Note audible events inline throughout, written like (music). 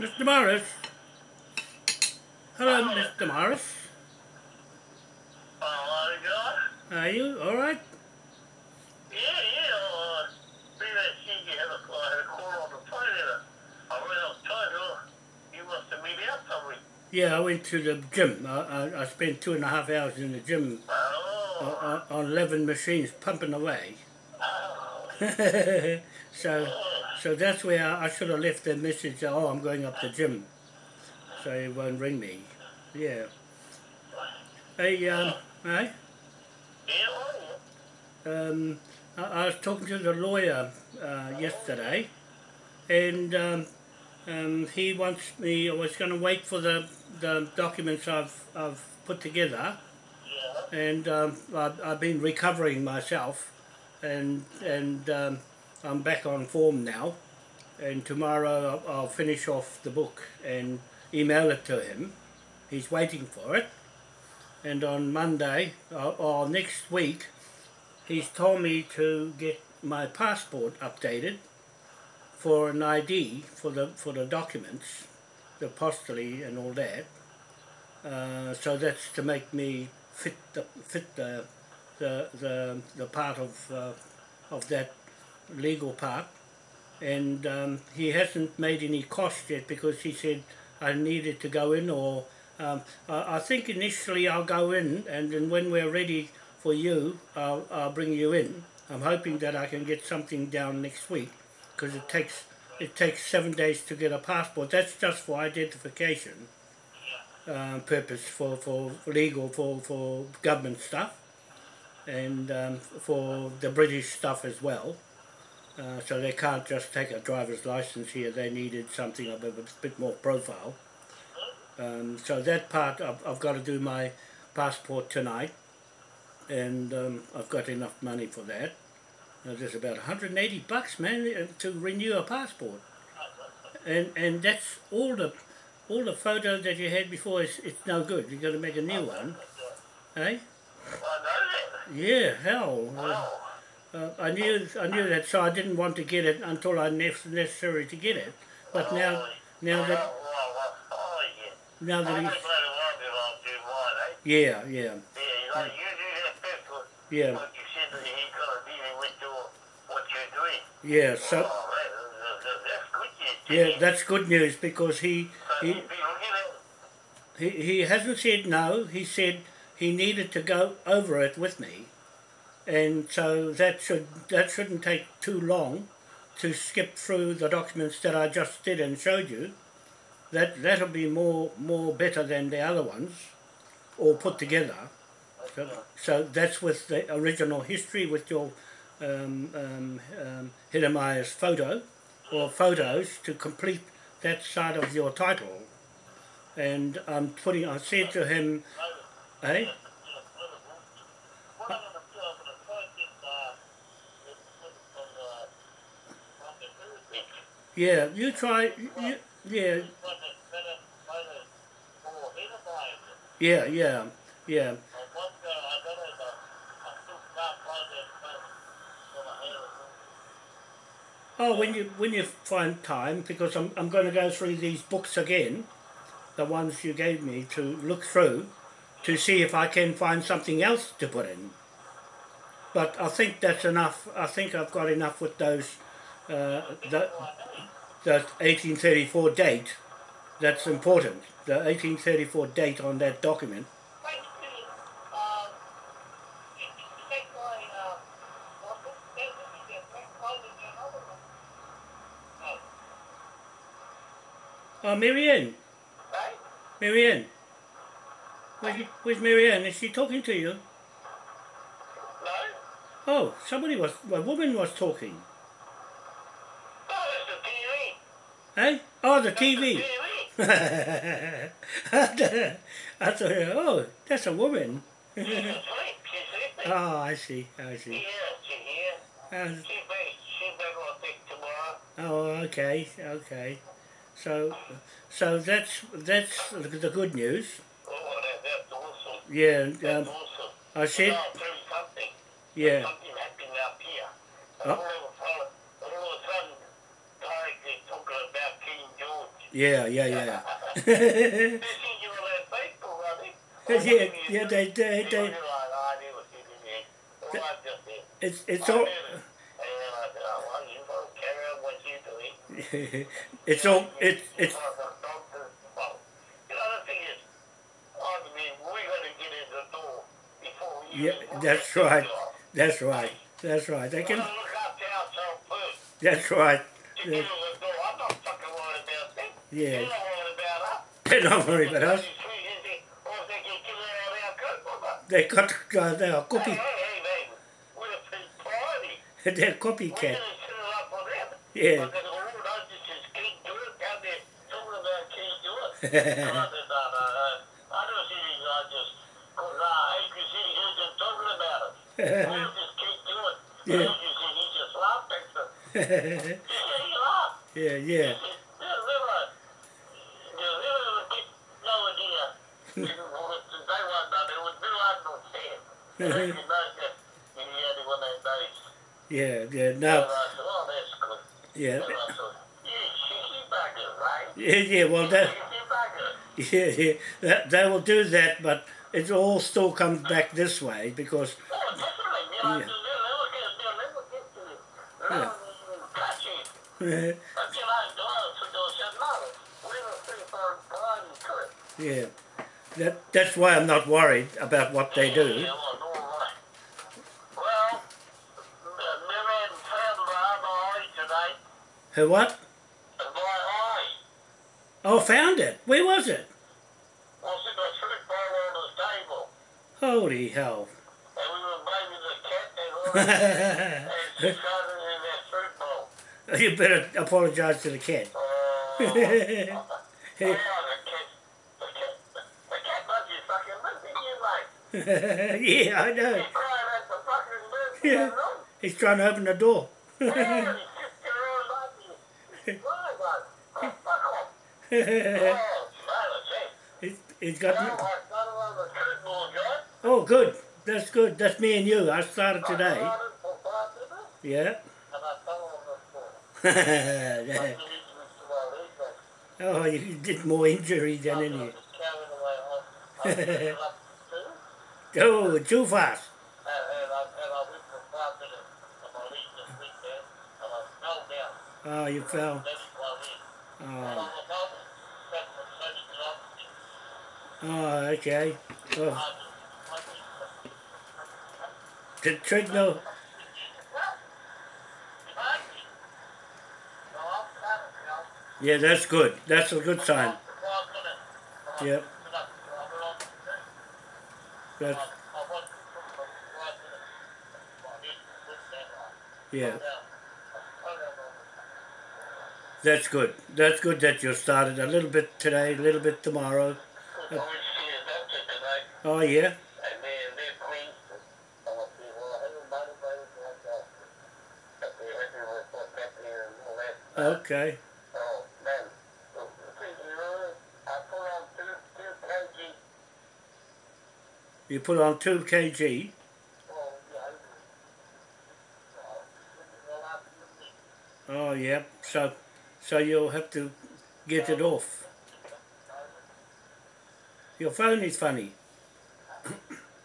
Mr. Morris. Hello, Mr. Morris. Oh, God. Are you all right? Yeah, yeah. Uh, I see you have a, uh, had a call on the phone and I ran outside. Uh, you must have met out somewhere. Yeah, I went to the gym. I, I, I spent two and a half hours in the gym Oh. on, on 11 machines pumping away. oh. (laughs) so, so that's where I, should have left the message. Oh, I'm going up the gym, so he won't ring me. Yeah. Hey, um, hey, um, I, I was talking to the lawyer uh, yesterday, and um, um, he wants me. I was going to wait for the the documents I've I've put together, yeah. and um, I've, I've been recovering myself, and and um, I'm back on form now, and tomorrow I'll, finish off the book and email it to him. He's waiting for it, and on Monday or, or next week, he's told me to get my passport updated for an ID for the for the documents, the apostille and all that. Uh, so that's to make me fit the fit the the the, the part of uh, of that legal part, and um, he hasn't made any cost yet because he said I needed to go in or um, I, I think initially I'll go in and then when we're ready for you I'll, I'll bring you in. I'm hoping that I can get something down next week because it takes it takes seven days to get a passport. That's just for identification um, purpose for, for legal for, for government stuff and um, for the British stuff as well. Uh, so they can't just take a driver's license here. They needed something of a bit more profile. Um, so that part I've, I've got to do my passport tonight, and um, I've got enough money for that. Now, there's about 180 bucks, man, uh, to renew a passport, and and that's all the all the photos that you had before. It's, it's no good. You've got to make a new one, eh? That. Yeah, hell. Uh. Uh, I knew I knew that, so I didn't want to get it until I nec- necessary to get it. But now, now that well, well, yeah. now that he's, glad it won't be long too wide, eh? yeah, yeah, Yeah, you do that first one. yeah, you said that he got to dealing with your, what you're doing. yeah. So oh, that, that, that's good news. yeah, that's good news because he he he'd be looking at he, he hasn't said no. He said he needed to go over it with me, and so that should that shouldn't take too long to skip through the documents that I just did and showed you. That that'll be more more better than the other ones, all put together. So, so that's with the original history with your um, um, um, Hidemaya's photo or photos to complete that side of your title. And I'm putting. I said to him, "Hey, What I'm going to do, I'm going to try and get, uh, this one from, uh, from the Philippines. Yeah, you try. You, yeah, yeah, yeah, yeah." Oh, when you when you find time, because I'm I'm going to go through these books again, the ones you gave me to look through, to see if I can find something else to put in. But I think that's enough. I think I've got enough with those, uh, the that 1834 date. That's important. The 1834 date on that document. Thank you. Um, you can take my, uh, well, that would be the next one and another one. Oh, Oh, Marianne, right? Marianne. Where's, where's Marianne? Is she talking to you? No? Oh, somebody was, a woman was talking. Oh, that's the TV. Hey? Oh, the TV. I thought, oh, that's a woman. She's asleep. She's sleeping. Oh, I see, I see. Yeah, she's here. Uh, She's back. She's back, I think, tomorrow. oh, okay, okay. So, so that's that's the good news. Oh, that, that's awesome. Yeah, um. I said, I'll tell you something. yeah, Something happened up here. Oh. All, of a sudden, all of a sudden, Tarek is talking about King George. Yeah, yeah, yeah. They see you on that Facebook, I think. yeah, yeah, they, they, They "Oh, I never seen it yet." Well, I just did. it's, it's all, did it. And I said, "Oh, well, you don't carry on what you're doing." it's all, it's, it's, You know, the thing is, I mean, we're gonna get in the door before you. Yeah, that's right. that's right, that's right. They can, gonna look after ourselves first. that's right. To out of our coat, or not. They got, uh, they're copy, hey, hey, man. We're a (laughs) they're copycat. gonna set it up for them. Yeah. Because all of (laughs) us is just King George down there talking about King George. And I said, no, no, no. I don't see these guys just, because uh, Adrian City heard them talking about it. I was just King George. Yeah. Adrian City just laughed at them. He said, he laughed. yeah, He yeah. said, yeah, river. The river would get no idea. They weren't done. It was Bill Arnold Sam. And I could know that he had it one of those days. Yeah, yeah, no, yeah, yeah, yeah, well, that, yeah, yeah, that, they will do that, but it all still comes back this way because, Yeah. Yeah. yeah, it. that, that's why I'm not worried about what they do. Yeah, well, no, right. Well, uh, Miriam found my eye today. Her what? Eye. Oh, found it. Where was it? Was in the fruit bowl on the table. Holy hell. And we were blaming the cat and. (laughs) And she in that fruit bowl. you better apologize to the cat. Oh, (laughs) yeah, the cat, the cat, the cat must be fucking listening to you, yeah, I know. He's crying at the fucking moon. Yeah. Yeah. He's trying to open the door. Yeah, he's just around like you. Why, like, oh, fuck off. Oh, silence, he's, he's Now got. The curtain board, John. Oh, good. That's good. That's me and you. I started today. got it for five minutes, Yeah. and I fell on the floor. I didn't even to my leg, but oh, you did more injury than any. was carrying away home. I picked it up too. Oh, too fast. And, and, I, oh, oh. and oh okay. Oh, the treadmill. Yeah, that's good. That's a good sign. Yep. That's yeah. That's good. That's good that you started a little bit today, a little bit tomorrow. Oh yeah. Okay. You put on two kg. Oh yeah. So, so you'll have to get it off. Your phone is funny.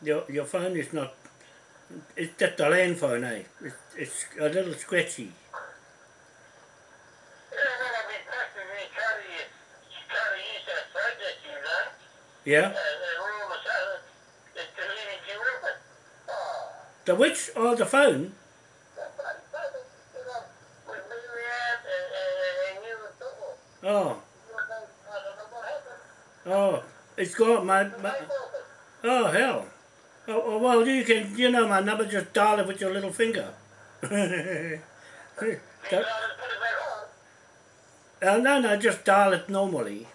your your phone is not. It's just a land phone, eh? It's, it's a little scratchy. Yeah, The which? Oh, the phone. Oh, oh, it's got my. My oh hell. Oh, oh, well, you can. You know my number. Just dial it with your little finger. (laughs) On. uh, no, no, just dial it normally.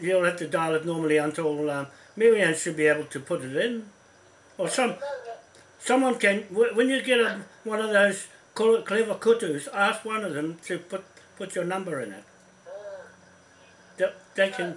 You'll have to dial it normally until um, Marianne should be able to put it in. Or some someone can. When you get a, one of those cl- clever kutus, ask one of them to put put your number in it. They, they can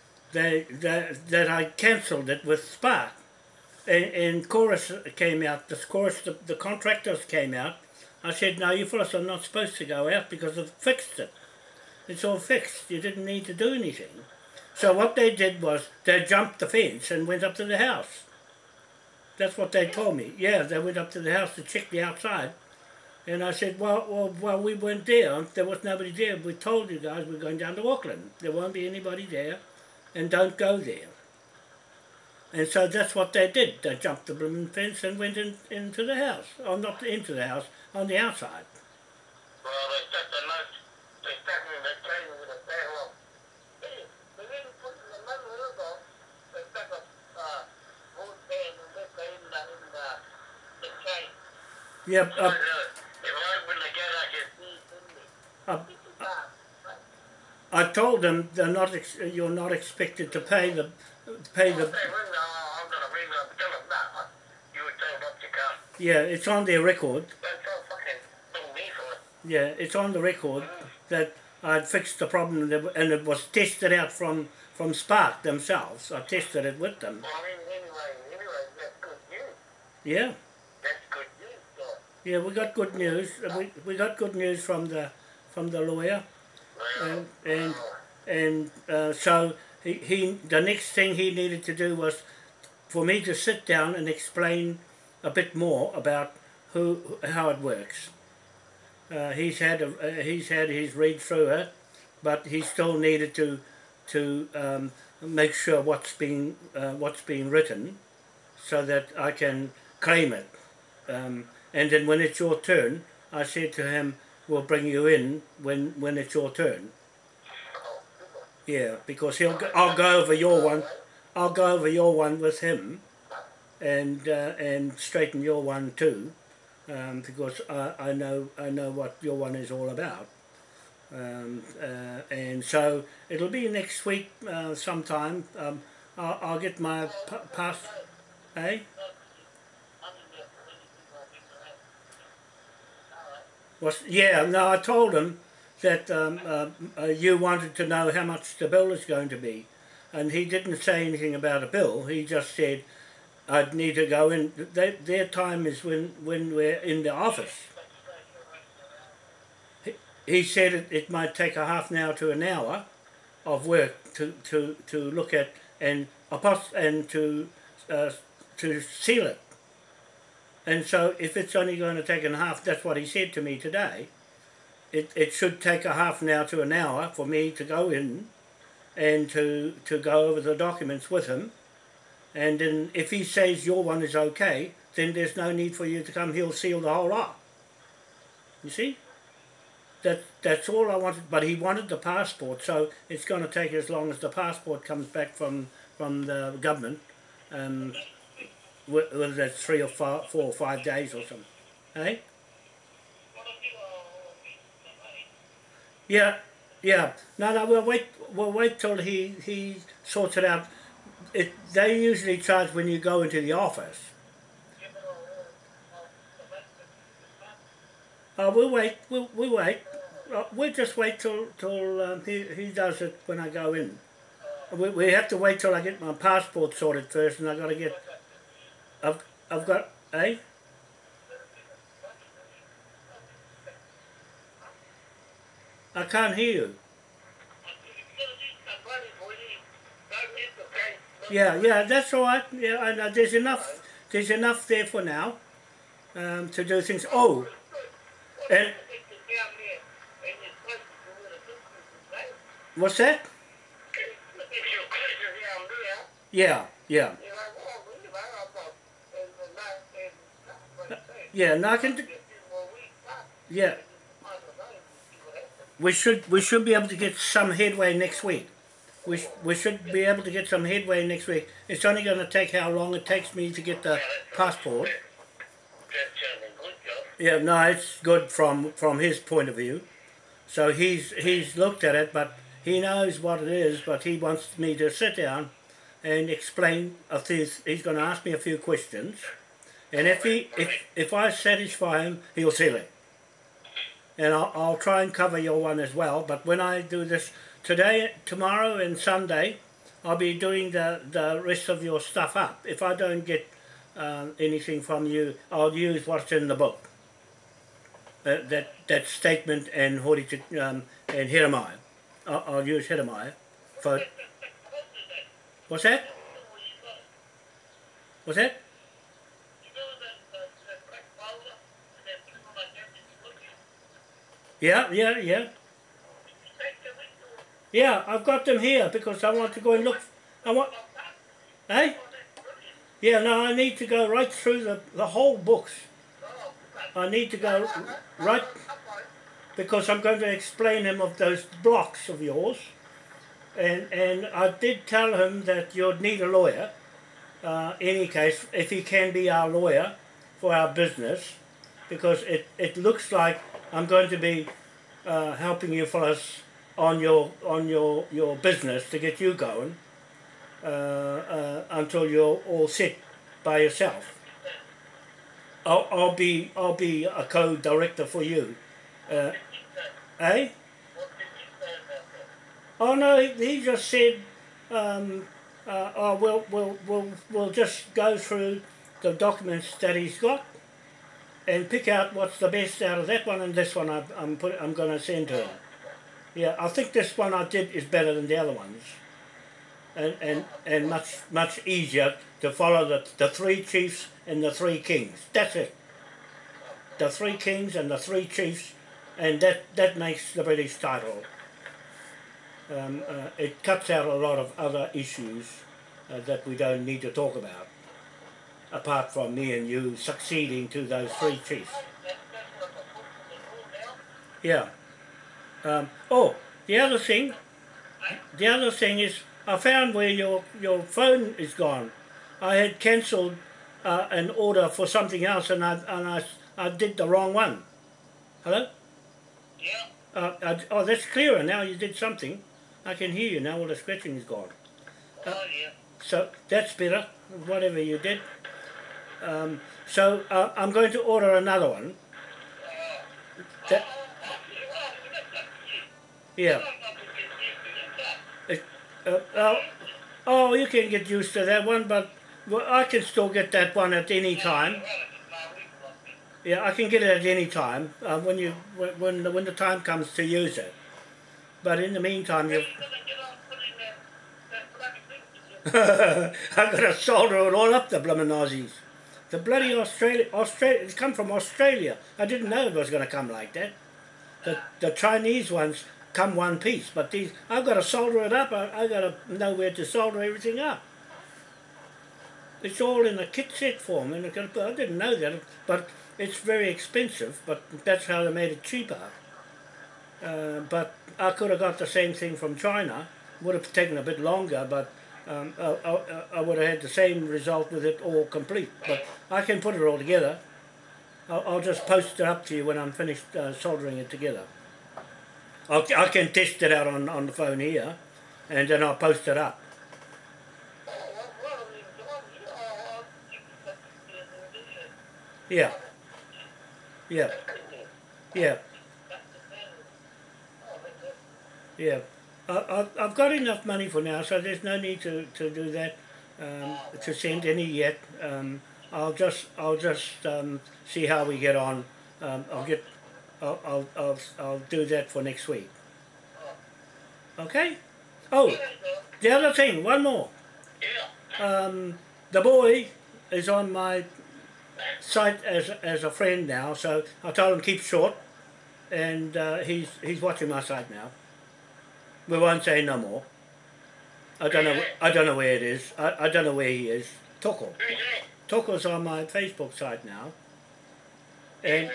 they that, that I cancelled it with Spark, and, and Chorus came out. The Chorus, the, the contractors came out. I said, "No, you fellas are not supposed to go out because I've fixed it. It's all fixed. You didn't need to do anything." So what they did was they jumped the fence and went up to the house. That's what they told me. Yeah, they went up to the house to check the outside. And I said, well, well, well, we weren't there. There was nobody there. We told you guys we're going down to Auckland. There won't be anybody there, and don't go there. And so that's what they did. They jumped the blooming fence and went in, into the house. Or not into the house, on the outside. Well, they stuck the note, they stuck in the train with a. Hey, they didn't put the in the. They stuck a, uh, wood band and left it in the, in the, the chain. Yeah, So, uh, uh, if I open the gate, I can see it in there. uh, It's a bar, right? I told them they're not. Ex- you're not expected to pay the pay the. they ring, I'm gonna ring them, tell them that, you were told not to come. Yeah, it's on their record. That's all fucking me for it. Yeah, it's on the record that I'd fixed the problem and it- was tested out from from Spark themselves. I tested it with them. Well, I mean, anyway, anyway, that's good news. Yeah, That's good news, so. yeah, we got good news. We, we got good news from the from the lawyer, and and and uh, so he, he the next thing he needed to do was for me to sit down and explain a bit more about who how it works. Uh, he's had a, uh, he's had his read through it, but he still needed to to um, make sure what's being uh, what's being written, so that I can claim it. Um, and then when it's your turn, I said to him, "We'll bring you in when when it's your turn." Yeah, because he'll go, I'll go over your one. I'll go over your one with him, and uh, and straighten your one too, um, because I, I know I know what your one is all about. Um, uh, and so it'll be next week uh, sometime. Um, I'll, I'll get my p- pass. Eh? Was yeah. No, I told him that um, uh, uh, you wanted to know how much the bill is going to be, and he didn't say anything about a bill. He just said I'd need to go in. They, their time is when when we're in the office. He, he said it, it might take a half an hour to an hour of work to, to, to look at and apos- and to uh, to seal it. And so if it's only going to take a half, that's what he said to me today. It, it should take a half an hour to an hour for me to go in and to, to go over the documents with him. And then if he says your one is okay, then there's no need for you to come. He'll seal the whole lot. You see? That, that's all I wanted. But he wanted the passport, so it's going to take as long as the passport comes back from, from the government. Um, whether that's three or four, four or five days or something. Eh? Yeah, yeah. No, no. We'll wait. We'll wait till he he sorts it out. It they usually charge when you go into the office. Uh, we'll wait. We'll, we'll wait. Uh, we'll just wait till till um, he he does it when I go in. We, we have to wait till I get my passport sorted first, and I got to get. I've I've got eh. I can't hear you. Yeah, yeah, that's all right. Yeah, I know. There's enough. There's enough there for now um, to do things. Oh, and what's that? Yeah, yeah, yeah. Do, yeah, we should we should be able to get some headway next week. We, we should be able to get some headway next week. It's only going to take how long it takes me to get the passport. Yeah, no, it's good from from his point of view. So he's he's looked at it, but he knows what it is. But he wants me to sit down and explain a few. He's going to ask me a few questions, And if he if if I satisfy him, he'll sell it. And I'll, I'll try and cover your one as well. But when I do this today, tomorrow, and Sunday, I'll be doing the the rest of your stuff up. If I don't get uh, anything from you, I'll use what's in the book. Uh, that that statement and Hori um, and Jeremiah. I'll, I'll use Jeremiah for. What's that? What's that? Yeah, yeah, yeah. Yeah, I've got them here because I want to go and look. I want. Hey? Yeah, no, I need to go right through the, the whole books. I need to go right because I'm going to explain him of those blocks of yours. And, and I did tell him that you'd need a lawyer, uh, any case, if he can be our lawyer for our business, because it, it looks like I'm going to be uh, helping you fellas on your on your your business to get you going uh, uh, until you're all set by yourself. I'll, I'll be I'll be a co-director for you. Uh, eh? Oh no, he just said, um, uh, oh, we'll, we'll, we'll, we'll just go through the documents that he's got and pick out what's the best out of that one and this one I, I'm put, I'm going to send to him. Yeah, I think this one I did is better than the other ones, and and and much much easier to follow the the three chiefs and the three kings. That's it. The three kings and the three chiefs, and that that makes the British title. Um, uh, it cuts out a lot of other issues uh, that we don't need to talk about apart from me and you succeeding to those three chiefs. Yeah. Um, oh, the other thing, the other thing is, I found where your your phone is gone. I had cancelled uh, an order for something else, and I and I, I did the wrong one. Hello. Yeah. Uh, I, oh, that's clearer now. You did something. I can hear you now. All the scratching is gone. Oh, yeah. So that's better. Whatever you did. Um, so uh, I'm going to order another one. That, yeah. Uh, uh, oh, you can get used to that one, but well, I can still get that one at any time. Yeah, I can get it at any time uh, when you when the, when the time comes to use it. But in the meantime, you. I've got to solder it all up the blooming Aussies. The bloody Australia, Australia, it's come from Australia. I didn't know it was going to come like that. The, the Chinese ones come one piece, but these, I've got to solder it up. I, I've got to know where to solder everything up. It's all in a kit set form, and I didn't know that, but it's very expensive, but that's how they made it cheaper. Uh, but I could have got the same thing from China. Would have taken a bit longer, but um, I, I, I, would have had the same result with it all complete. But I can put it all together. I'll, I'll just post it up to you when I'm finished uh, soldering it together. I'll, I can test it out on, on the phone here, and then I'll post it up. Yeah. Yeah. Yeah. Yeah. I, I've got enough money for now, so there's no need to, to do that, um, to send any yet. Um, I'll just I'll just um, see how we get on. Um, I'll get I'll, I'll I'll I'll do that for next week. Okay. Oh, the other thing, one more. Um, the boy is on my site as as a friend now, so I told him keep short, and uh, he's he's watching my site now. We won't say no more. I don't know. I don't know where it is. I, I don't know where he is. Toko. Toko's on my Facebook site now. And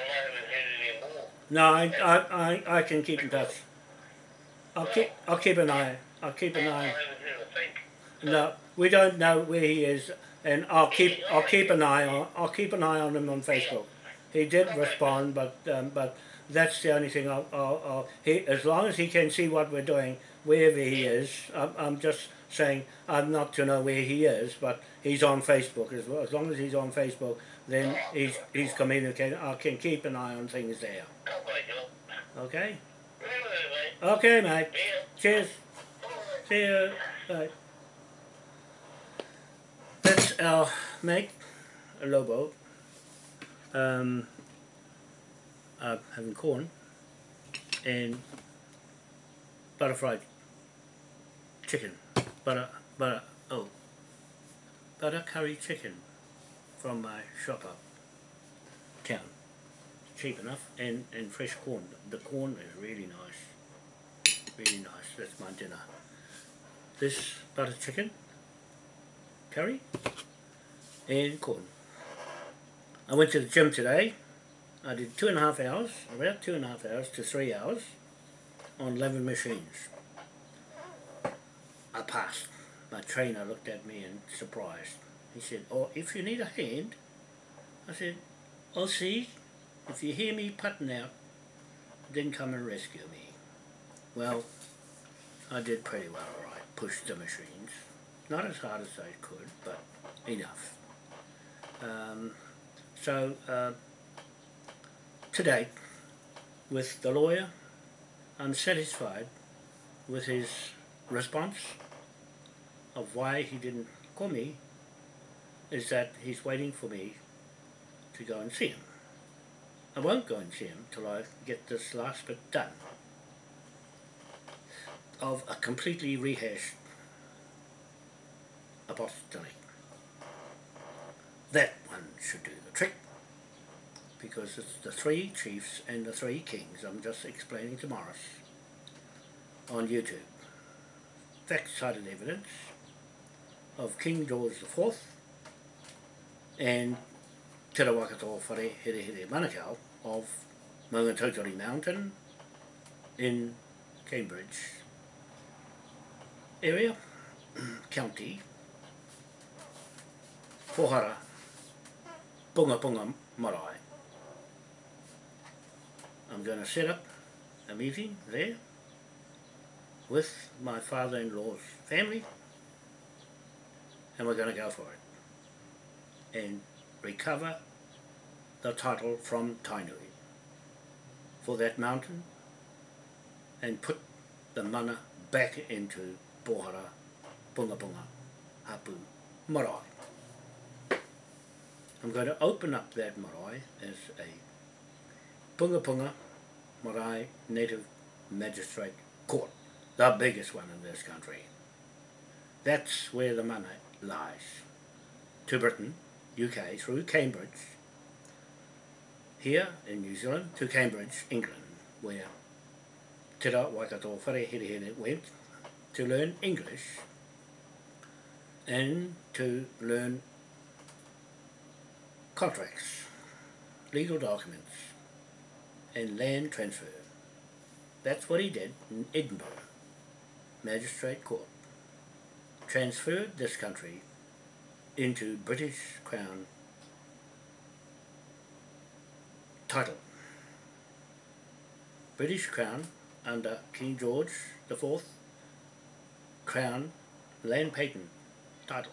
no, I, I, I, I can keep in touch. I'll keep I'll keep an eye. I'll keep an eye. No, we don't know where he is, and I'll keep I'll keep an eye on I'll keep an eye on him on Facebook. He did respond, but um, but that's the only thing I'll, I'll, I'll, he, as long as he can see what we're doing wherever he is I'm, I'm just saying I'm not to know where he is but he's on Facebook as well as long as he's on Facebook then he's, he's communicating, I can keep an eye on things there. Okay? Okay, mate. Cheers. See you. Bye. That's our mate, Lobo. Um, uh, having corn and butter fried chicken. Butter, butter, oh, butter curry chicken from my shop up town. Cheap enough and, and fresh corn. The corn is really nice. Really nice. That's my dinner. This butter chicken, curry, and corn. I went to the gym today. I did two and a half hours, about two and a half hours to three hours on 11 machines. I passed. My trainer looked at me and surprised. He said, oh, if you need a hand, I said, I'll see. If you hear me putting out, then come and rescue me. Well, I did pretty well, all right. Pushed the machines. Not as hard as I could, but enough. Um, so, uh, today, with the lawyer, I'm satisfied with his response of why he didn't call me is that he's waiting for me to go and see him. I won't go and see him till I get this last bit done of a completely rehashed apostolic. That one should do because it's the three chiefs and the three kings I'm just explaining to Morris on YouTube. Fact-cited evidence of King George IV and Te Rawakato Whare Here Here Manukau of Maungatautari Mountain in Cambridge area, (clears throat) county, Pohara, Punga Punga Marae. I'm going to set up a meeting there with my father-in-law's family and we're going to go for it and recover the title from Tainui for that mountain and put the mana back into Pohara, Punga Punga, Hapu, Marae. I'm going to open up that marae as a Punga Punga Marae Native Magistrate Court, the biggest one in this country. That's where the money lies. To Britain, UK, through Cambridge, here in New Zealand, to Cambridge, England, where Te Waikato Whare Here Here went to learn English and to learn contracts, legal documents, and land transfer. That's what he did in Edinburgh, Magistrate Court. Transferred this country into British Crown title. British Crown under King George IV Crown land patent titles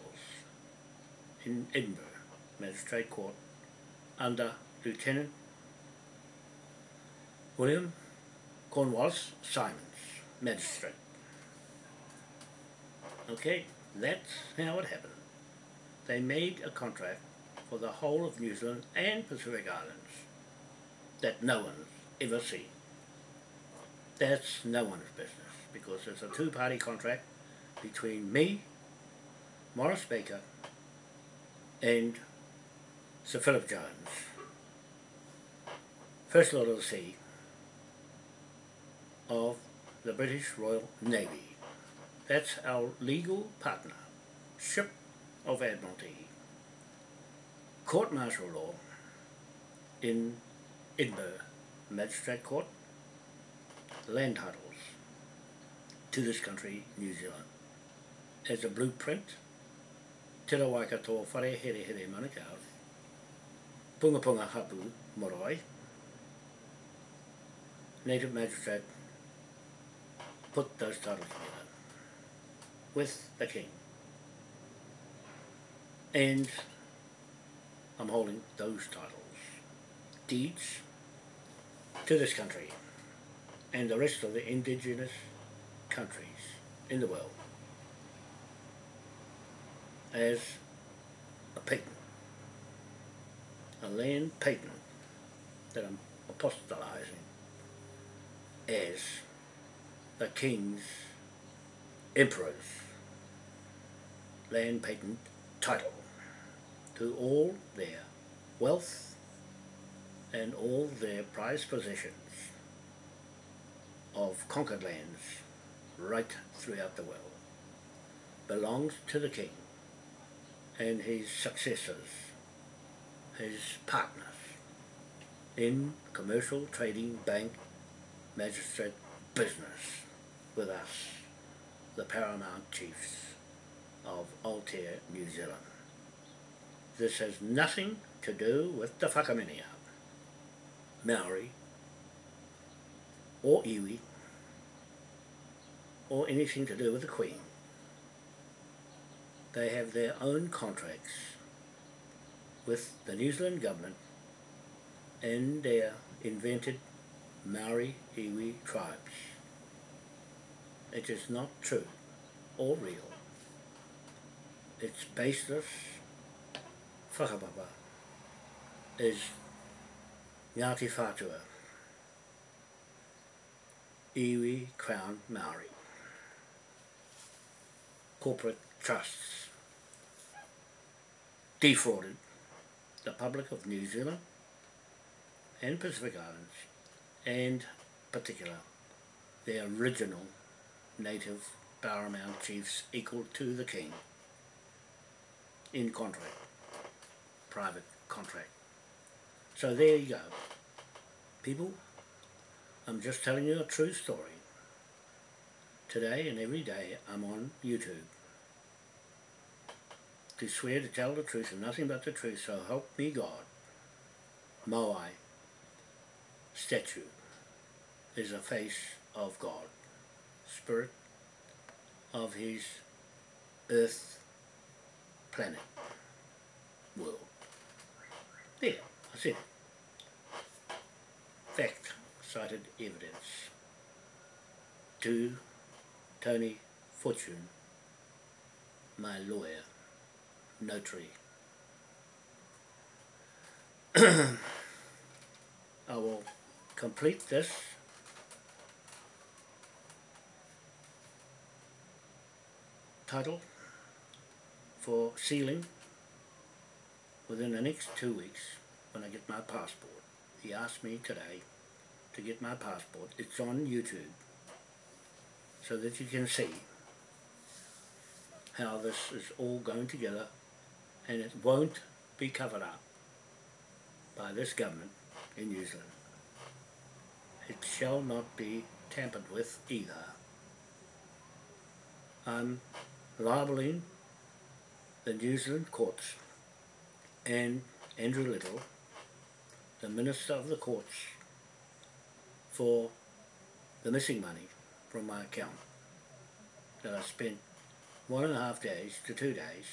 in Edinburgh Magistrate Court under Lieutenant William Cornwallis Symonds, Magistrate. Okay, that's how it happened. They made a contract for the whole of New Zealand and Pacific Islands that no one's ever seen. That's no one's business because it's a two-party contract between me, Morris Baker, and Sir Philip Jones, First Lord of the Sea of the British Royal Navy. That's our legal partner, Ship of Admiralty, Court Martial Law in Edinburgh Magistrate Court, land titles to this country, New Zealand as a blueprint, Te ra Waikato whare here here manukau, punga punga hapu marae, native magistrate put those titles together with the king. And I'm holding those titles. Deeds to this country and the rest of the indigenous countries in the world as a patent, a land patent that I'm apostolizing as the king's emperor's land patent title to all their wealth and all their prized possessions of conquered lands right throughout the world. Belongs to the king and his successors, his partners in commercial, trading, bank, magistrate business with us, the paramount chiefs of Aotea, New Zealand. This has nothing to do with the Whakaminia, Maori, or iwi, or anything to do with the Queen. They have their own contracts with the New Zealand government and their invented Maori iwi tribes. It is not true or real. It's baseless whakapapa is Ngāti Whātua, Iwi Crown Maori. Corporate trusts defrauded the public of New Zealand and Pacific Islands and particular the original native paramount chiefs equal to the king in contract, private contract. So there you go. People, I'm just telling you a true story. Today and every day I'm on YouTube to swear to tell the truth and nothing but the truth, so help me God. Moai statue is a face of God, spirit of his earth planet, world. There, I said Fact, cited evidence. To Tony Fortune, my lawyer, notary. (clears throat) I will complete this title for sealing within the next two weeks when I get my passport. He asked me today to get my passport. It's on YouTube so that you can see how this is all going together and it won't be covered up by this government in New Zealand. It shall not be tampered with either. I'm libeling the New Zealand courts and Andrew Little, the Minister of the Courts, for the missing money from my account that I spent one and a half days to two days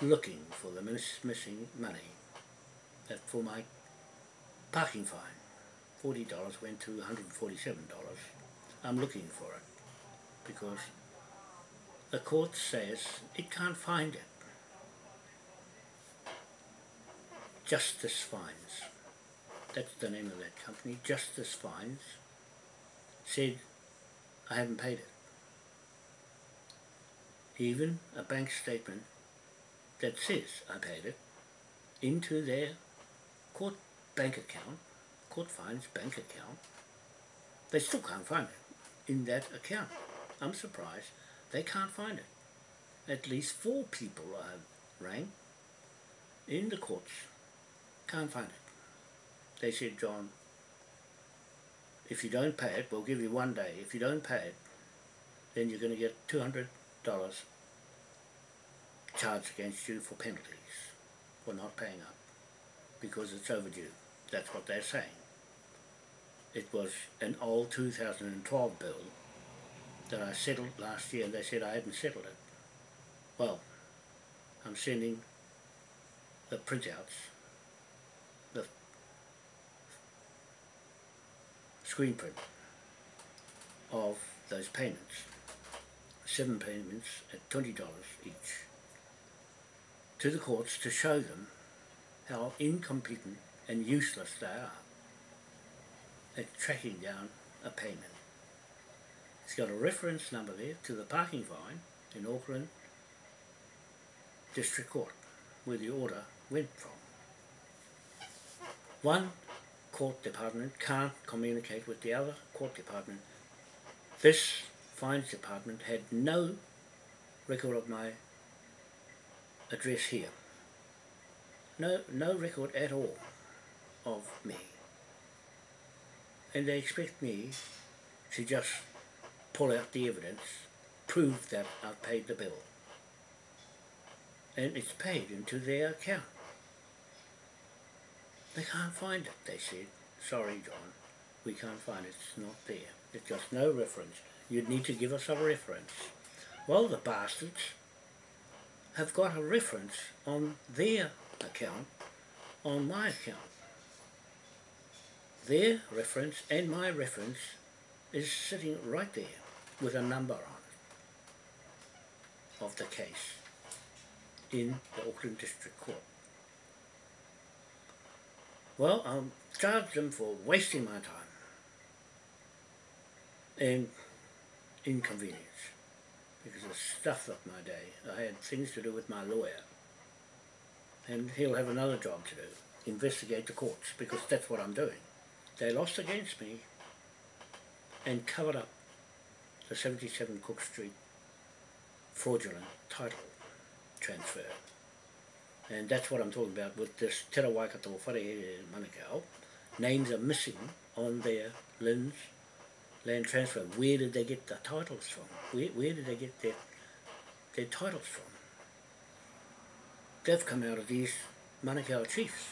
looking for the miss missing money that for my parking fine. $40 went to $147. I'm looking for it because the court says it can't find it. Justice Fines, that's the name of that company, Justice Fines, said I haven't paid it. Even a bank statement that says I paid it into their court bank account, court fines bank account, they still can't find it in that account. I'm surprised they can't find it. At least four people I rang in the courts can't find it. They said, John, if you don't pay it, we'll give you one day. If you don't pay it, then you're going to get $200 charged against you for penalties for not paying up because it's overdue. That's what they're saying. It was an old 2012 bill that I settled last year and they said I hadn't settled it. Well, I'm sending the printouts, the screen print of those payments, seven payments at $20 each, to the courts to show them how incompetent and useless they are at tracking down a payment. It's got a reference number there to the parking fine in Auckland District Court where the order went from. One court department can't communicate with the other court department. This fines department had no record of my address here. No, no record at all of me. And they expect me to just pull out the evidence, prove that I've paid the bill. And it's paid into their account. They can't find it, they said. Sorry, John, we can't find it. It's not there. It's just no reference. You'd need to give us a reference. Well, the bastards have got a reference on their account on my account. Their reference and my reference is sitting right there with a number on it of the case in the Auckland District Court. Well, I'll charge them for wasting my time and inconvenience because it stuffed up my day. I had things to do with my lawyer and he'll have another job to do, investigate the courts because that's what I'm doing. They lost against me and covered up the 77 Cook Street fraudulent title transfer. And that's what I'm talking about with this Te Waikato Wharehere Manukau. Names are missing on their LINZ land transfer. Where did they get the titles from? Where, where did they get their, their titles from? They've come out of these Manukau chiefs.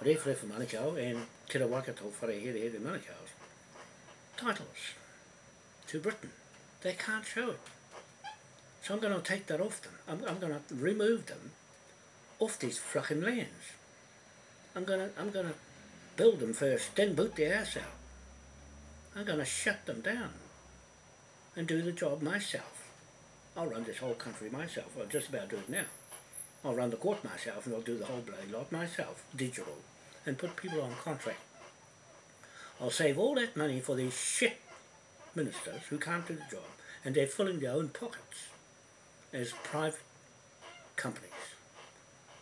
Rewhare Manukau and Te Waikato Wharehere Manukau's titles to Britain. They can't show it. So I'm going to take that off them. I'm, I'm going to remove them off these fucking lands. I'm going to I'm going to build them first, then boot their ass out. I'm going to shut them down and do the job myself. I'll run this whole country myself. I'll just about do it now. I'll run the court myself and I'll do the whole bloody lot myself, digital, and put people on contract. I'll save all that money for these shit ministers who can't do the job and they're filling their own pockets as private companies.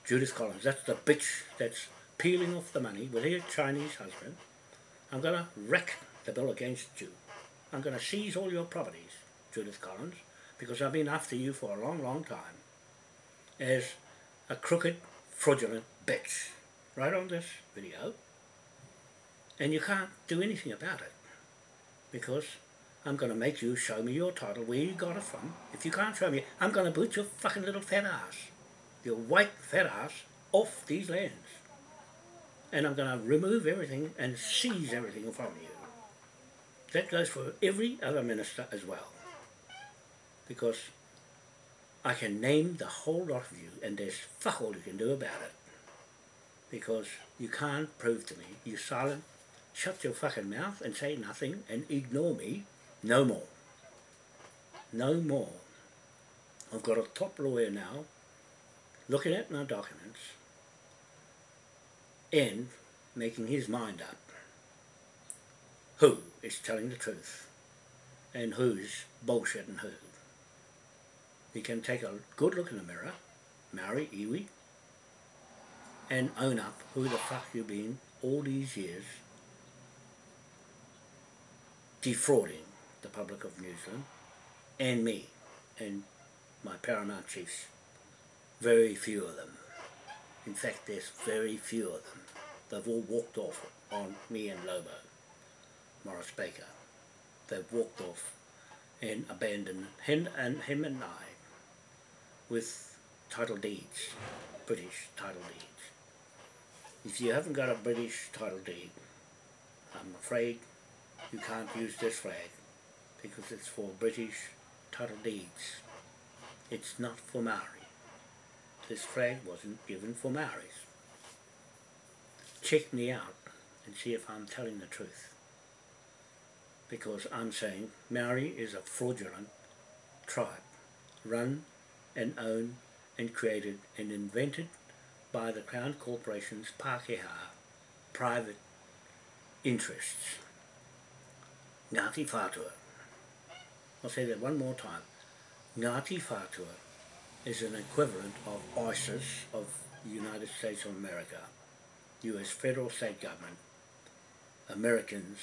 Judith Collins, that's the bitch that's peeling off the money with her Chinese husband. I'm going to wreck the bill against you. I'm going to seize all your properties, Judith Collins, because I've been after you for a long, long time as a crooked, fraudulent bitch. Right on this video. And you can't do anything about it because I'm going to make you show me your title, where you got it from. If you can't show me, I'm going to boot your fucking little fat ass, your white fat ass, off these lands. And I'm going to remove everything and seize everything from you. That goes for every other minister as well. Because I can name the whole lot of you and there's fuck all you can do about it. Because you can't prove to me, you silent, shut your fucking mouth and say nothing and ignore me no more. No more. I've got a top lawyer now looking at my documents and making his mind up who is telling the truth and who's bullshitting who. He can take a good look in the mirror, marry iwi, and own up who the fuck you've been all these years defrauding the public of New Zealand, and me, and my paramount chiefs. Very few of them. In fact, there's very few of them. They've all walked off on me and Lobo, Morris Baker. They've walked off and abandoned him and him and I with title deeds, British title deeds. If you haven't got a British title deed, I'm afraid you can't use this flag because it's for British title deeds. It's not for Maori. this flag wasn't given for Maoris. Check me out and see if I'm telling the truth. Because I'm saying Maori is a fraudulent tribe, run and owned and created and invented by the Crown Corporation's Pākehā private interests. Ngāti Whātua. I'll say that one more time. Ngāti Whātua is an equivalent of ISIS of the United States of America, US federal state government. Americans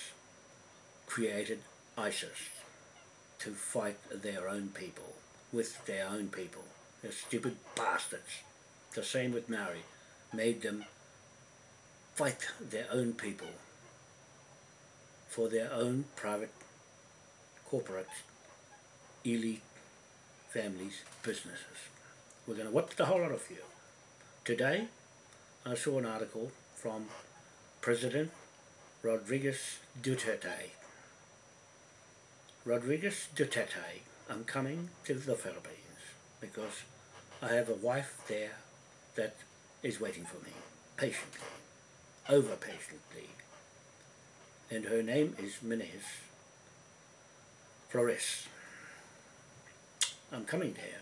created ISIS to fight their own people, with their own people. They're stupid bastards. The same with Maori. Made them fight their own people for their own private, corporate, elite families, businesses. We're going to whip the whole lot of you. Today, I saw an article from President Rodriguez Duterte. Rodriguez Duterte, I'm coming to the Philippines because I have a wife there that is waiting for me, patiently, over patiently. And her name is Minez Flores. I'm coming here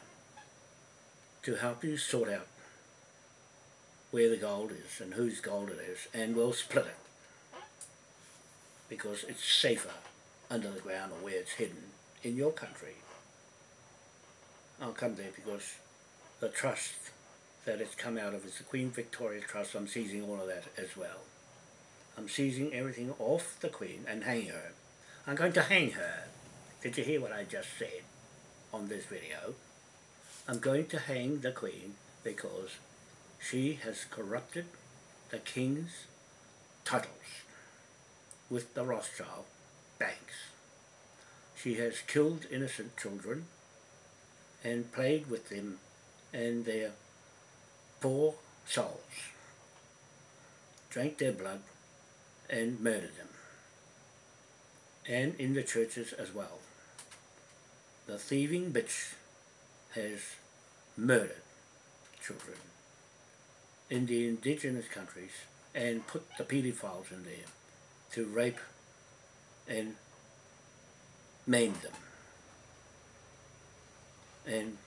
to help you sort out where the gold is and whose gold it is, and we'll split it. Because it's safer under the ground or where it's hidden in your country. I'll come there because the trust that it's come out of is the Queen Victoria Trust. I'm seizing all of that as well. I'm seizing everything off the Queen and hanging her. I'm going to hang her. Did you hear what I just said on this video? I'm going to hang the Queen because she has corrupted the King's titles with the Rothschild banks. She has killed innocent children and played with them and their poor souls, drank their blood and murdered them, and in the churches as well. The thieving bitch has murdered children in the indigenous countries and put the pedophiles in there to rape and maim them and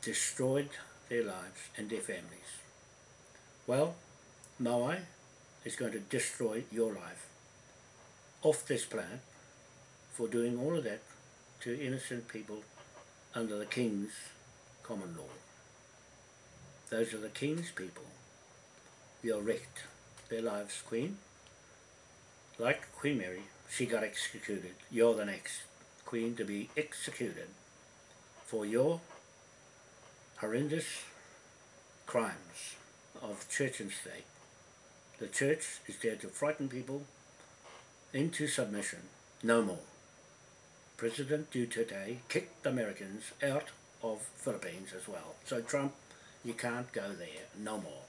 destroyed their lives and their families. Well, Maui is going to destroy your life off this planet for doing all of that to innocent people under the King's common law. Those are the King's people. You're wrecked their lives, Queen. Like Queen Mary, she got executed. You're the next Queen to be executed for your horrendous crimes of church and state. The church is there to frighten people into submission, no more. President Duterte kicked the Americans out of Philippines as well. So Trump, you can't go there, no more.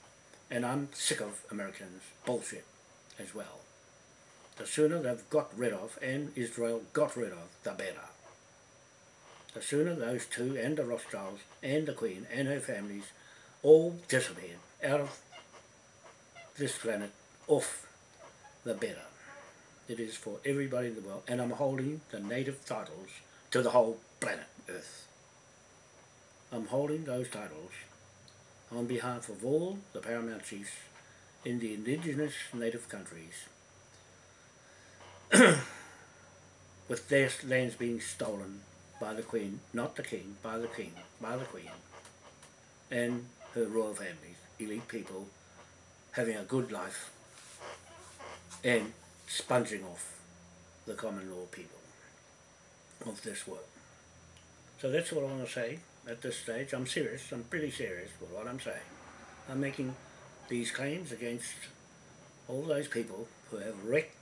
And I'm sick of Americans' bullshit as well. The sooner they've got rid of, and Israel got rid of, the better. The sooner those two and the Rothschilds and the Queen and her families all disappeared out of this planet off, the better. It is for everybody in the world, and I'm holding the native titles to the whole planet Earth. I'm holding those titles on behalf of all the paramount chiefs in the indigenous native countries (clears throat) with their lands being stolen by the Queen, not the King, by the King, by the Queen, and her royal families, elite people, having a good life, and sponging off the common law people of this world. So that's what I want to say at this stage. I'm serious, I'm pretty serious with what I'm saying. I'm making these claims against all those people who have wrecked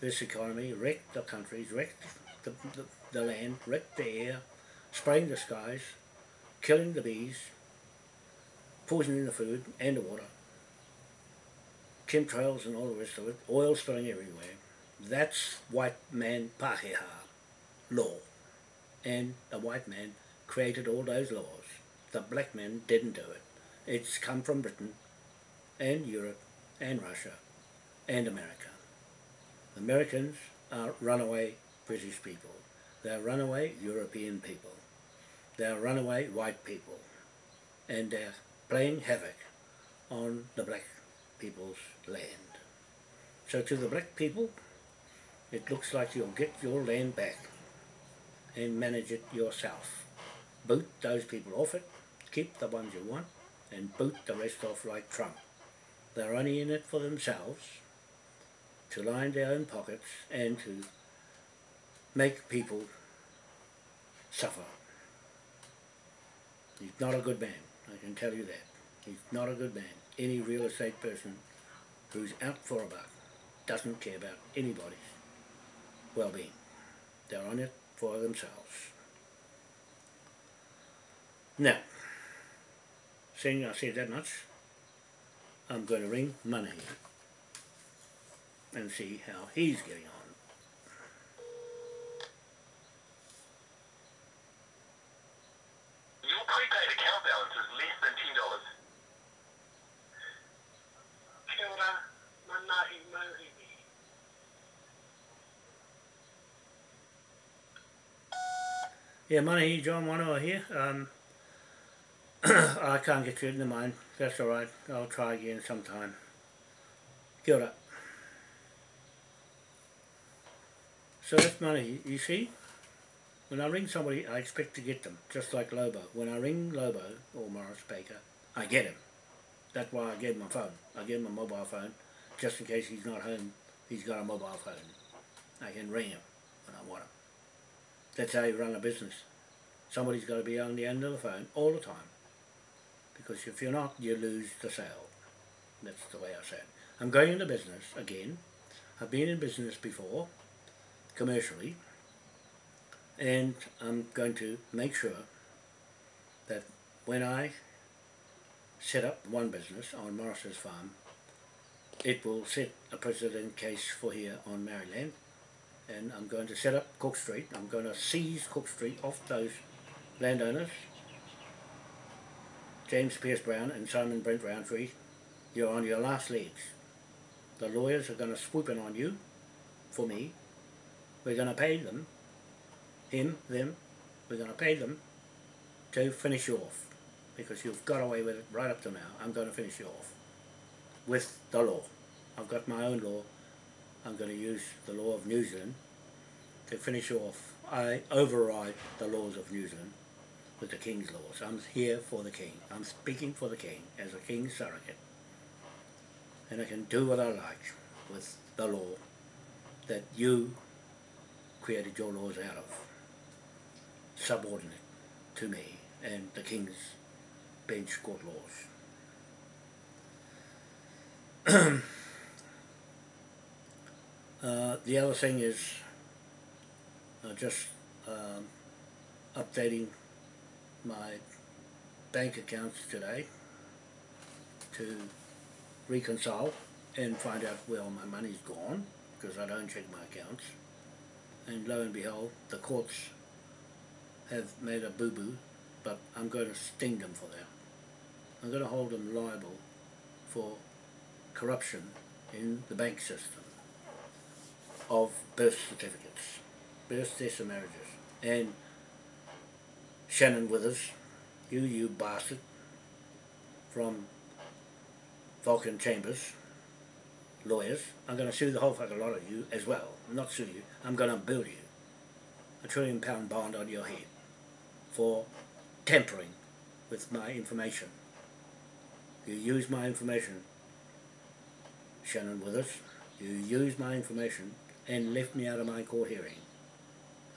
this economy, wrecked the countries, wrecked the, the, the land, wrecked the air, spraying the skies, killing the bees, poisoning the food and the water, chemtrails and all the rest of it, oil spilling everywhere. That's white man Pākehā law. And the white man created all those laws The black men didn't do it. It's come from Britain and Europe and Russia and America. Americans are runaway British people. They're runaway European people. They're runaway white people. And they're playing havoc on the black people's land. So to the black people, it looks like you'll get your land back and manage it yourself. Boot those people off it, keep the ones you want, and boot the rest off like Trump. They're only in it for themselves, to line their own pockets and to make people suffer. He's not a good man, I can tell you that. He's not a good man. Any real estate person who's out for a buck doesn't care about anybody's well-being. They're on it for themselves. Now, seeing I said that much, I'm going to ring Money and see how he's getting on. Your prepaid account balance is less than ten dollars. Kia ora, manahi mauhiri. Yeah, Money, John Wanoa here. Um, (clears throat) I can't get you in the mind. That's alright. I'll try again sometime. Kia ora. So that's money, you see? When I ring somebody, I expect to get them, just like Lobo. When I ring Lobo, or Morris Baker, I get him. That's why I gave him a phone. I gave him a mobile phone, just in case he's not home, he's got a mobile phone. I can ring him when I want him. That's how you run a business. Somebody's got to be on the end of the phone all the time. Because if you're not, you lose the sale. That's the way I say it. I'm going into business again. I've been in business before, commercially, and I'm going to make sure that when I set up one business on Morris's farm, it will set a precedent case for here on Maryland and I'm going to set up Cook Street. I'm going to seize Cook Street off those landowners, James Pierce Brown and Simon Brent Roundtree. You're on your last legs. The lawyers are going to swoop in on you, for me. We're going to pay them, him, them, we're going to pay them to finish you off. Because you've got away with it right up to now. I'm going to finish you off with the law. I've got my own law I'm going to use the law of New Zealand to finish off. I override the laws of New Zealand with the King's laws. I'm here for the King. I'm speaking for the King as a King's surrogate. And I can do what I like with the law that you created your laws out of, subordinate to me and the King's bench court laws. (clears throat) Uh, the other thing is uh, just um, updating my bank accounts today to reconcile and find out where all my money's gone because I don't check my accounts and lo and behold the courts have made a boo-boo but I'm going to sting them for that. I'm going to hold them liable for corruption in the bank system of birth certificates, birth deaths and marriages. And Shannon Withers, you, you bastard, from Vulcan Chambers, lawyers, I'm going to sue the whole fucking lot of you as well. Not sue you, I'm going to bill you a trillion pound bond on your head for tampering with my information. You use my information, Shannon Withers, you use my information and left me out of my court hearing.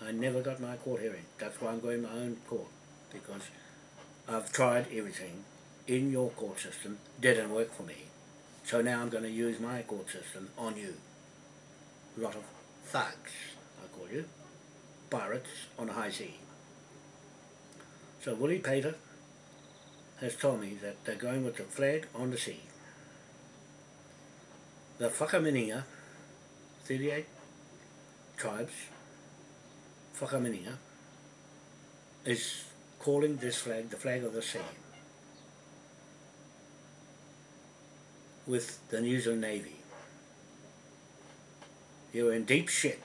I never got my court hearing. That's why I'm going my own court. Because I've tried everything in your court system, didn't work for me. So now I'm going to use my court system on you. A lot of thugs, I call you. Pirates on the high sea. So Willie Pater has told me that they're going with the flag on the sea. The Whakaminenga, 38 tribes, Whakaminenga, is calling this flag the flag of the sea with the New Zealand Navy. You're in deep shit,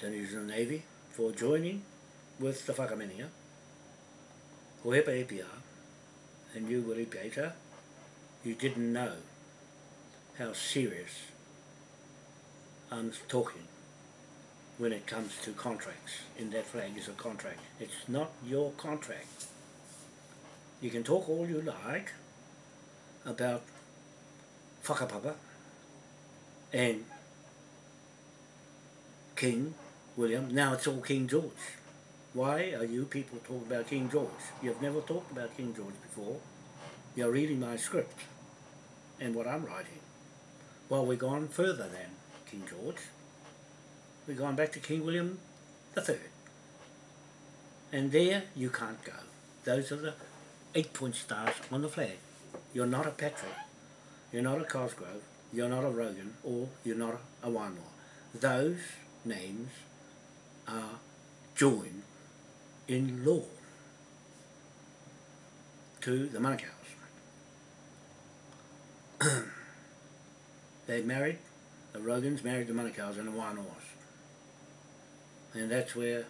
the New Zealand Navy, for joining with the Whakaminia, o hepa epia, and you were Peter, you didn't know how serious I'm talking when it comes to contracts. In that flag is a contract. It's not your contract. You can talk all you like about whakapapa and King William. Now it's all King George. Why are you people talking about King George? You've never talked about King George before. You're reading my script and what I'm writing. Well, we've gone further than King George. We're going back to King William the Third. And there you can't go. Those are the eight point stars on the flag. You're not a Patrick. You're not a Cosgrove. You're not a Rogan. Or you're not a Wanoa. Those names are joined in law to the Manukau's. (clears throat) they married, the Rogans married the Manukau's and the Wanoas. And that's where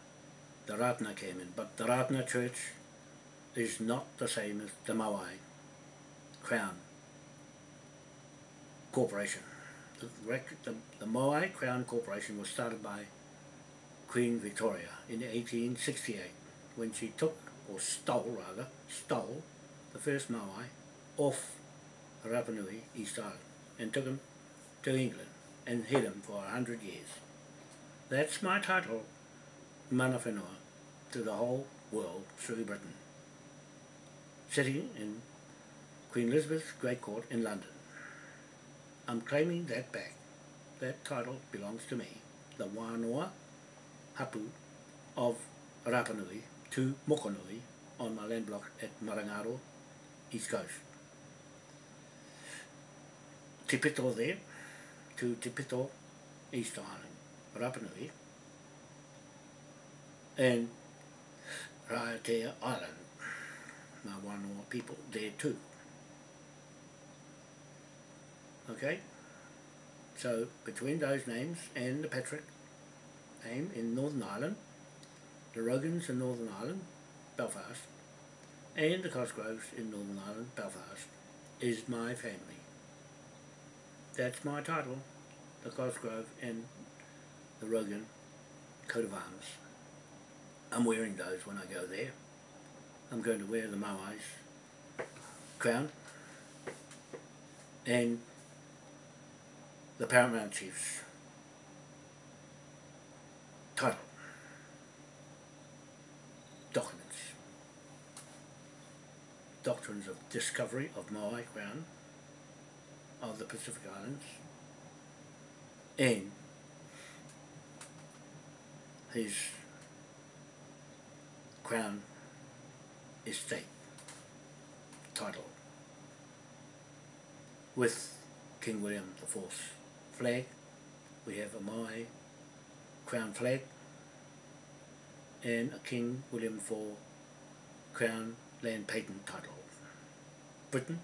the Rātana came in. But the Rātana church is not the same as the Maui Crown Corporation. The, the, the Maui Crown Corporation was started by Queen Victoria in 1868 when she took, or stole rather, stole the first Maui off Rapa Nui, East Island, and took him to England and hid him for a hundred years. That's my title, Mana Whenua, to the whole world through Britain. Sitting in Queen Elizabeth's Great Court in London. I'm claiming that back. That title belongs to me, the Wānoa Hapu of Rapanui to Mokonui on my land block at Marangaro, East Coast. Te Pito there to Te Pito, East Island, Rapanui, and Raiatea Island, my Wānoa people there too. Okay? So between those names and the Patrick name in Northern Ireland, the Rogans in Northern Ireland, Belfast, and the Cosgroves in Northern Ireland, Belfast, is my family. That's my title, the Cosgrove and the Rogan coat of arms. I'm wearing those when I go there. I'm going to wear the Moai's crown and the Paramount Chief's title, documents, doctrines of discovery of Moai Crown of the Pacific Islands in his crown estate title with King William IV flag. We have a Maui crown flag and a King William IV crown land patent title. Britain,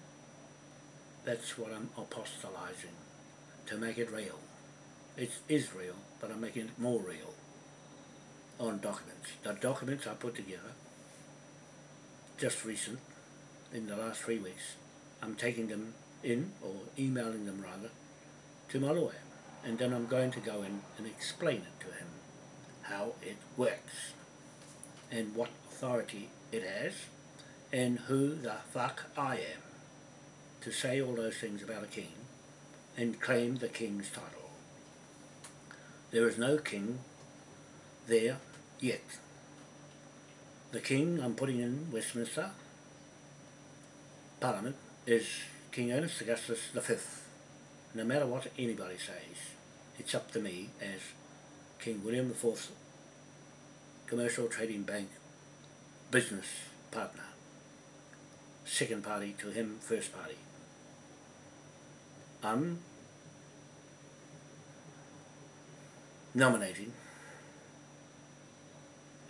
that's what I'm apostolizing to make it real. It is real, but I'm making it more real on documents. The documents I put together just recent, in the last three weeks, I'm taking them in, or emailing them rather, to my lawyer. And then I'm going to go in and explain it to him, how it works, and what authority it has, and who the fuck I am to say all those things about a king and claim the king's title. There is no king there yet. The king I'm putting in Westminster Parliament is King Ernest Augustus V. No matter what anybody says, it's up to me as King William IV Commercial Trading Bank business partner. Second party to him, first party. I'm nominating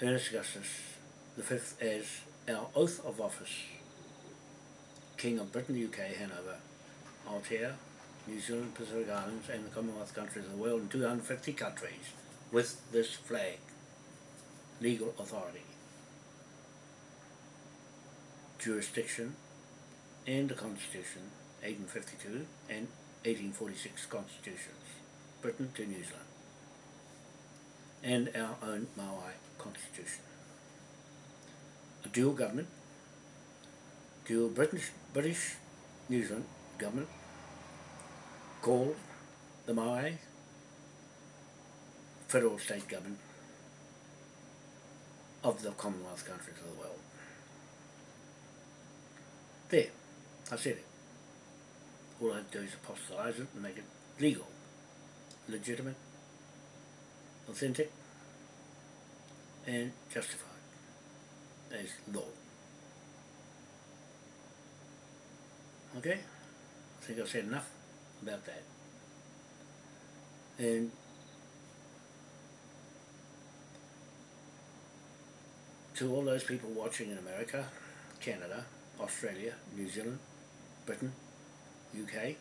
Ernest Augustus the fifth as our oath of office, King of Britain, UK, Hanover, Aotea, New Zealand, Pacific Islands and the Commonwealth countries of the world in 250 countries with this flag, legal authority, jurisdiction and the Constitution, 1852 and 1846 constitutions, Britain to New Zealand, and our own Maui constitution. A dual government, dual British, British New Zealand government, called the Maui federal state government of the Commonwealth countries of the world. There, I said it. All I have to do is apostolize it and make it legal, legitimate, authentic, and justified as law. Okay? I think I've said enough about that. And to all those people watching in America, Canada, Australia, New Zealand, Britain, UK,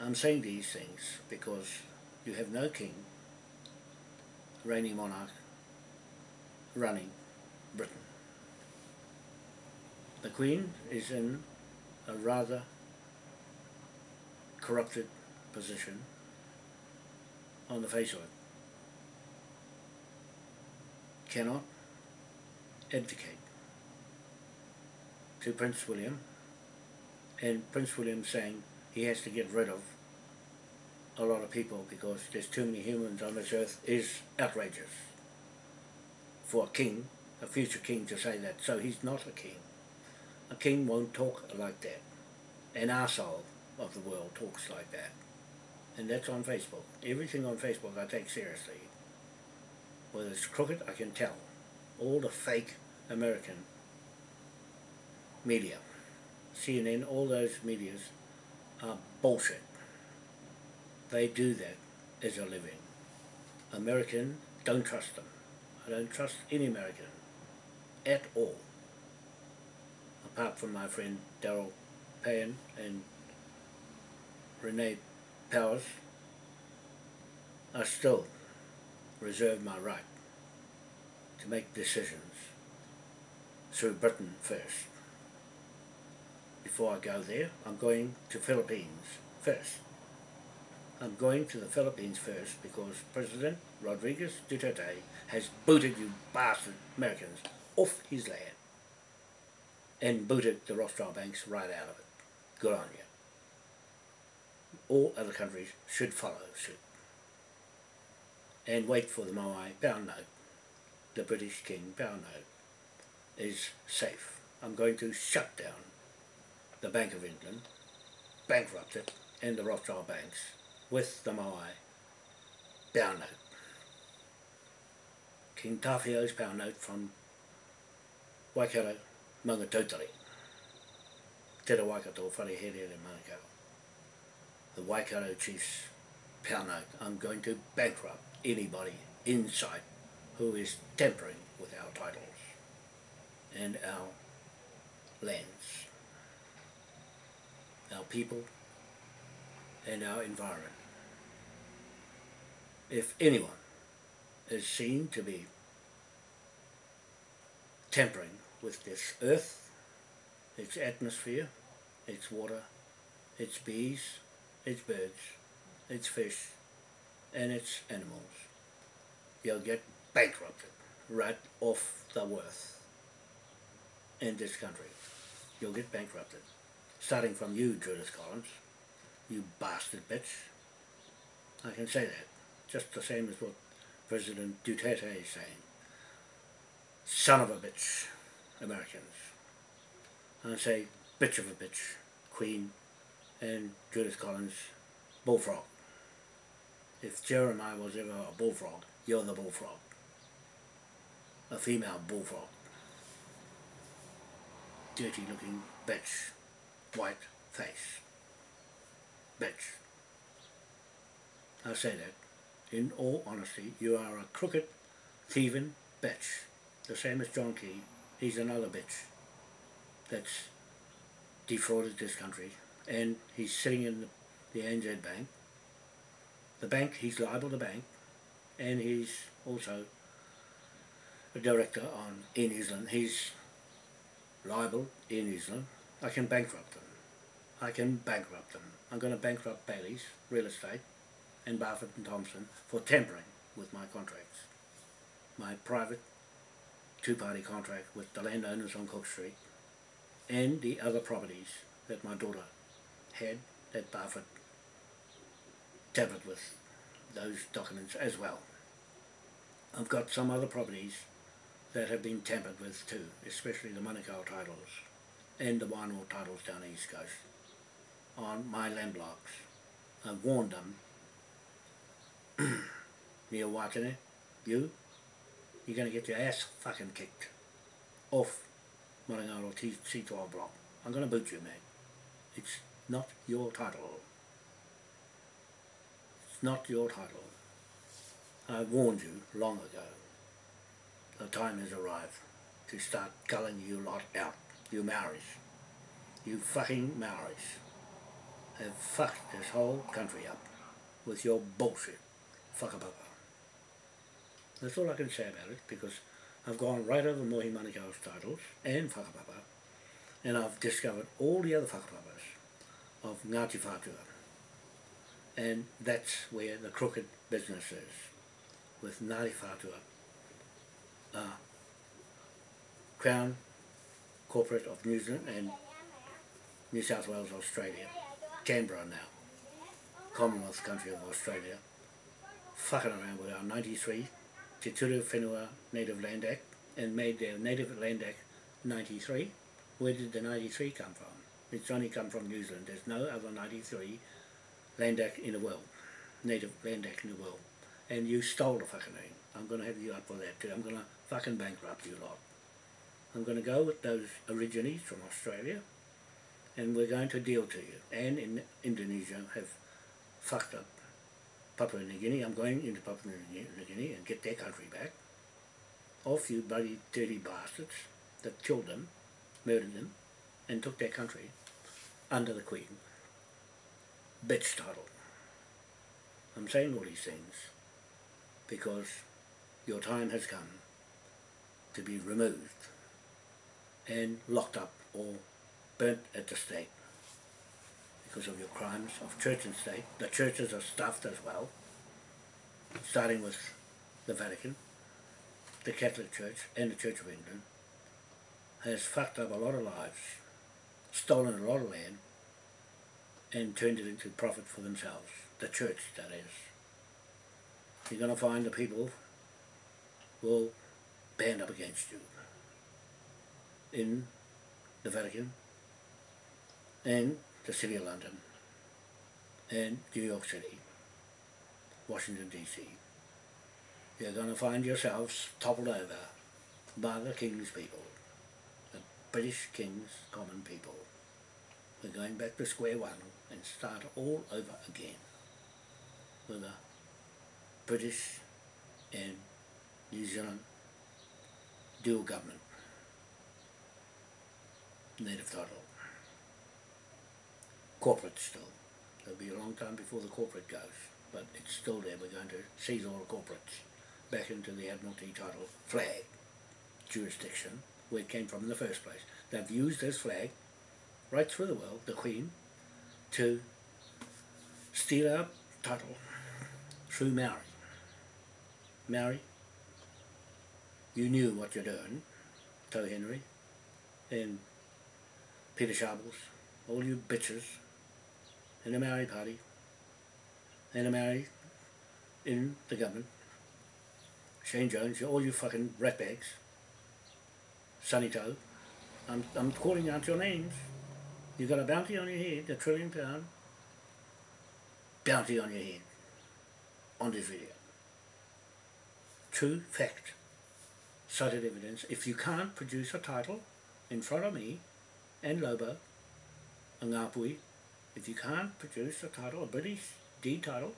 I'm saying these things because you have no king, reigning monarch, running Britain. The Queen is in a rather corrupted position on the face of it. Cannot abdicate to Prince William and Prince William saying he has to get rid of a lot of people because there's too many humans on this earth is outrageous for a king, a future king to say that. So he's not a king. A king won't talk like that. An arsehole of the world talks like that. And that's on Facebook. Everything on Facebook I take seriously. Whether it's crooked, I can tell. All the fake American media, CNN, all those medias are bullshit. They do that as a living. American, don't trust them. I don't trust any American at all. Apart from my friend Daryl Payne and Renee Powers, I still reserve my right to make decisions through Britain first. Before I go there, I'm going to Philippines first. I'm going to the Philippines first because President Rodriguez Duterte has booted you bastard Americans off his land and booted the Rothschild banks right out of it. Good on you. All other countries should follow suit and wait for the Moai pound note. The British King pound note is safe. I'm going to shut down the Bank of England, bankrupted, and the Rothschild banks with the Moai pound note. King Tawhiao's pound note from Waikato, Maungatautari. Te Ra Waikato, Wharehere and Manukau. The Waikato Chiefs pound note. I'm going to bankrupt anybody inside who is tampering with our titles and our lands, our people and our environment. If anyone is seen to be tampering with this earth, its atmosphere, its water, its bees, its birds, its fish, and its animals, you'll get bankrupted right off the worth in this country. You'll get bankrupted. Starting from you, Judith Collins, you bastard bitch. I can say that. Just the same as what President Duterte is saying. Son of a bitch, Americans. And I say bitch of a bitch, Queen and Judith Collins, bullfrog. If Jeremiah was ever a bullfrog, you're the bullfrog. A female bullfrog. Dirty looking bitch. White face. Bitch. I say that. In all honesty, you are a crooked thieving bitch. The same as John Key. He's another bitch that's defrauded this country and he's sitting in the, the ANZ Bank. The bank, he's liable to bank and he's also a director on in Zealand. He's liable in Zealand. I can bankrupt them. I can bankrupt them. I'm going to bankrupt Bayleys Real Estate and Barfoot and Thompson for tampering with my contracts. My private two-party contract with the landowners on Cook Street and the other properties that my daughter had that Barfoot tampered with those documents as well. I've got some other properties that have been tampered with too, especially the Manukau titles and the Wānoa titles down the east coast on my land blocks. I've warned them, (clears throat) Neil Watene, you, you're going to get your ass fucking kicked off Marangaro C12 block. I'm going to boot you, mate. It's not your title. It's not your title. I warned you long ago. The time has arrived to start culling you lot out, you Maoris. You fucking Maoris have fucked this whole country up with your bullshit. Whakapapa. That's all I can say about it because I've gone right over Mohi Manukau's titles and whakapapa and I've discovered all the other whakapapas of Ngāti Whātua and that's where the crooked business is with Ngāti Whātua uh, Crown Corporate of New Zealand and New South Wales, Australia, Canberra now, Commonwealth country of Australia, fucking around with our 93 Te Ture Whenua Native Land Act and made their Native Land Act 93. Where did the 93 come from? It's only come from New Zealand. There's no other 93 Land Act in the world, Native Land Act in the world. And you stole the fucking thing. I'm going to have you up for that too. I'm going to fucking bankrupt you lot. I'm going to go with those origines from Australia and we're going to deal to you. And in Indonesia have fucked up Papua New Guinea. I'm going into Papua New Guinea and get their country back. Off you bloody dirty bastards that killed them, murdered them, and took their country under the Queen. Bitch title. I'm saying all these things because your time has come to be removed and locked up or burnt at the stake because of your crimes of church and state. The churches are stuffed as well, starting with the Vatican, the Catholic Church and the Church of England, has fucked up a lot of lives, stolen a lot of land, and turned it into profit for themselves. The church, that is. You're going to find the people will band up against you in the Vatican and the City of London and New York City, Washington DC. You're going to find yourselves toppled over by the King's people, the British King's common people. We're going back to square one and start all over again with a British and New Zealand dual government, native title corporate still. It'll be a long time before the corporate goes, but it's still there. We're going to seize all the corporates back into the Admiralty title flag jurisdiction where it came from in the first place. They've used this flag right through the world, the Queen, to steal our title through Maori. Maori, you knew what you're doing, Tau Henare, and Peter Sharples, all you bitches in the Maori Party, and the Maori in the government, Shane Jones, all you fucking ratbags, Sonny Tau, I'm, I'm calling out your names. You've got a bounty on your head, a trillion pound bounty on your head on this video. True fact, cited evidence. If you can't produce a title in front of me and Lobo and Ngāpuhi if you can't produce a title, a British D title,